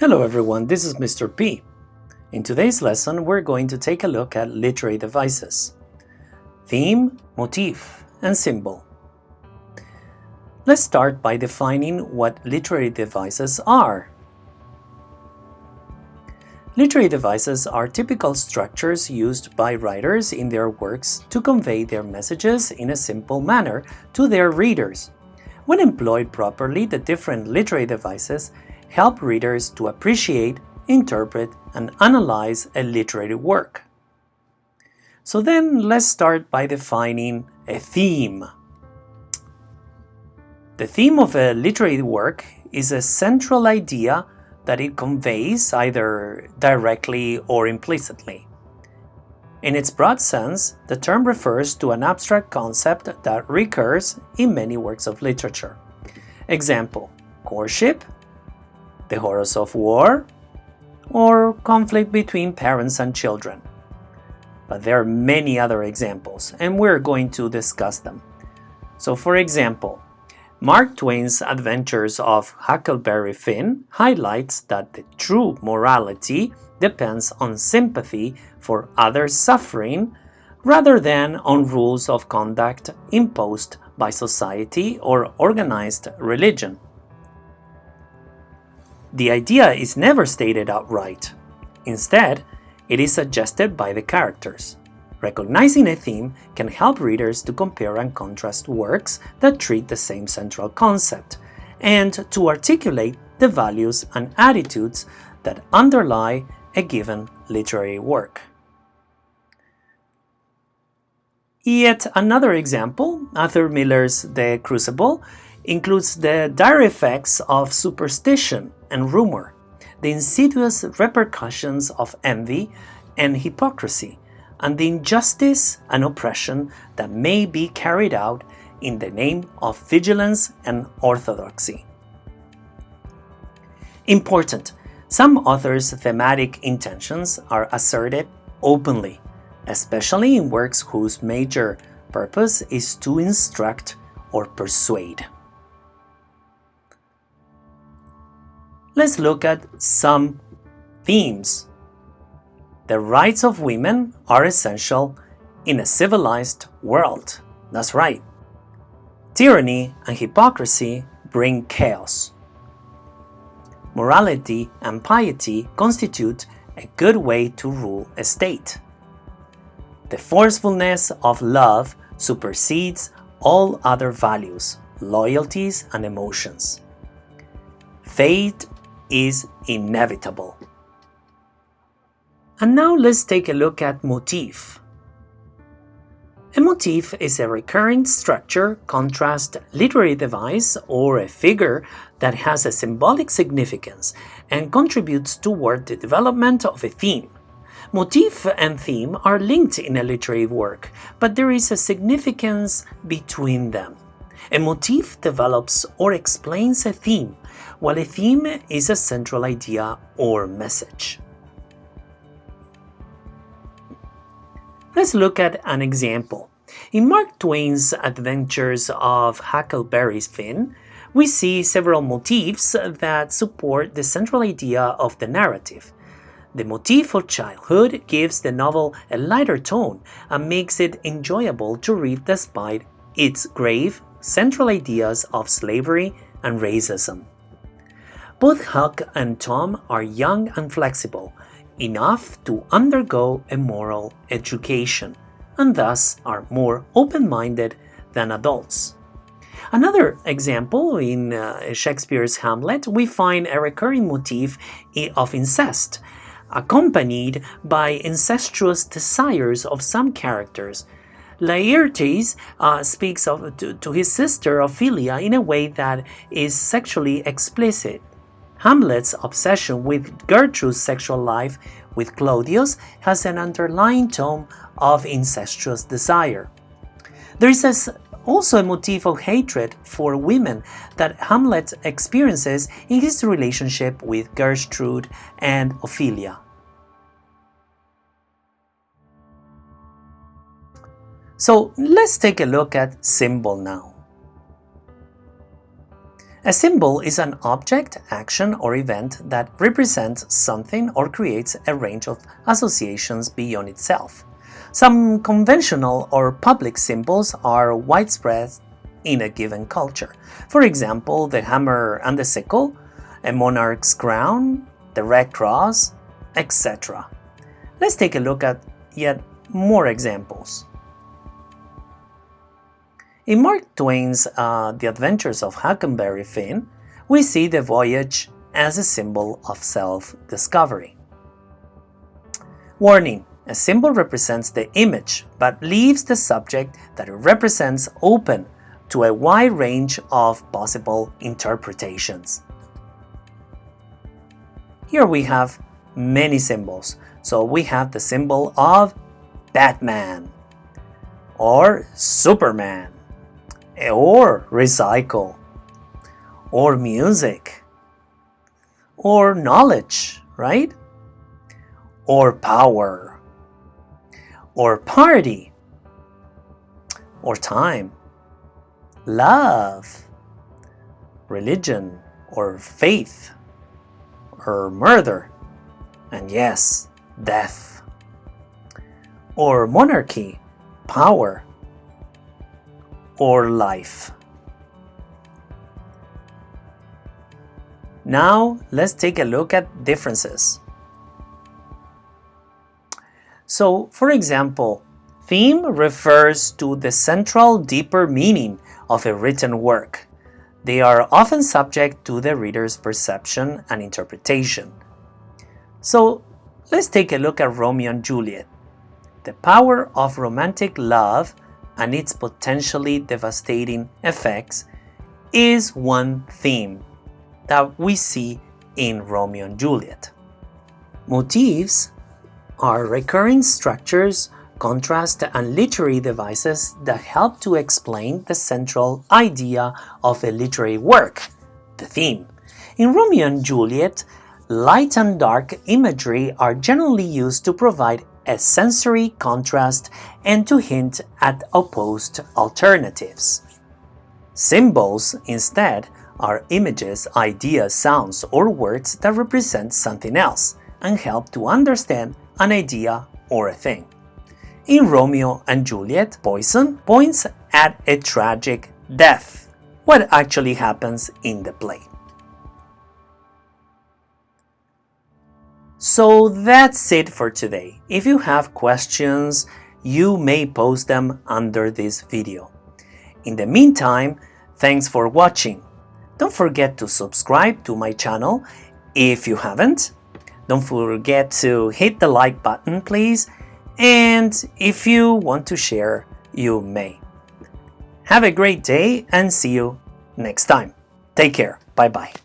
Hello everyone, this is Mr. P. In today's lesson, we're going to take a look at literary devices. Theme, motif, and symbol. Let's start by defining what literary devices are. Literary devices are typical structures used by writers in their works to convey their messages in a simple manner to their readers. When employed properly, the different literary devices help readers to appreciate, interpret, and analyze a literary work. So then let's start by defining a theme. The theme of a literary work is a central idea that it conveys either directly or implicitly. In its broad sense, the term refers to an abstract concept that recurs in many works of literature. Example, courtship, the horrors of war, or conflict between parents and children. But there are many other examples, and we're going to discuss them. So for example, Mark Twain's Adventures of Huckleberry Finn highlights that the true morality depends on sympathy for others' suffering rather than on rules of conduct imposed by society or organized religion. The idea is never stated outright. Instead, it is suggested by the characters. Recognizing a theme can help readers to compare and contrast works that treat the same central concept, and to articulate the values and attitudes that underlie a given literary work. Yet another example, Arthur Miller's The Crucible, includes the dire effects of superstition and rumor, the insidious repercussions of envy and hypocrisy, and the injustice and oppression that may be carried out in the name of vigilance and orthodoxy. Important, some authors' thematic intentions are asserted openly, especially in works whose major purpose is to instruct or persuade. Let's look at some themes. The rights of women are essential in a civilized world. That's right. Tyranny and hypocrisy bring chaos. Morality and piety constitute a good way to rule a state. The forcefulness of love supersedes all other values, loyalties, and emotions. Fate is inevitable. And now let's take a look at motif. A motif is a recurring structure, contrast, literary device, or a figure that has a symbolic significance and contributes toward the development of a theme. Motif and theme are linked in a literary work, but there is a significance between them. A motif develops or explains a theme, while a theme is a central idea or message. Let's look at an example. In Mark Twain's Adventures of Huckleberry Finn, we see several motifs that support the central idea of the narrative. The motif of childhood gives the novel a lighter tone and makes it enjoyable to read despite its grave central ideas of slavery and racism. Both Huck and Tom are young and flexible, enough to undergo a moral education, and thus are more open-minded than adults. Another example, in uh, Shakespeare's Hamlet, we find a recurring motif of incest, accompanied by incestuous desires of some characters. Laertes uh, speaks of, to, to his sister Ophelia in a way that is sexually explicit. Hamlet's obsession with Gertrude's sexual life with Claudius has an underlying tone of incestuous desire. There is also a motif of hatred for women that Hamlet experiences in his relationship with Gertrude and Ophelia. So let's take a look at symbol now. A symbol is an object, action, or event that represents something or creates a range of associations beyond itself. Some conventional or public symbols are widespread in a given culture. For example, the hammer and the sickle, a monarch's crown, the Red Cross, etc. Let's take a look at yet more examples. In Mark Twain's uh, The Adventures of Huckleberry Finn, we see the voyage as a symbol of self-discovery. Warning, a symbol represents the image, but leaves the subject that it represents open to a wide range of possible interpretations. Here we have many symbols. So we have the symbol of Batman, or Superman, Eh, or recycle, or music, or knowledge, right? Or power, or party, or time, love, religion, or faith, or murder, and yes, death. Or monarchy, power, or life. Now let's take a look at differences. So, for example, theme refers to the central deeper meaning of a written work. They are often subject to the reader's perception and interpretation. So let's take a look at Romeo and Juliet. The power of romantic love and its potentially devastating effects is one theme that we see in Romeo and Juliet. Motifs are recurring structures, contrast, and literary devices that help to explain the central idea of a literary work, the theme. In Romeo and Juliet, Light and dark imagery are generally used to provide a sensory contrast and to hint at opposed alternatives. Symbols, instead, are images, ideas, sounds, or words that represent something else and help to understand an idea or a thing. In Romeo and Juliet, poison points at a tragic death, what actually happens in the play. So that's it for today. If you have questions, you may post them under this video. In the meantime, thanks for watching. Don't forget to subscribe to my channel if you haven't. Don't forget to hit the like button, please. And if you want to share, you may. Have a great day and see you next time. Take care. Bye-bye.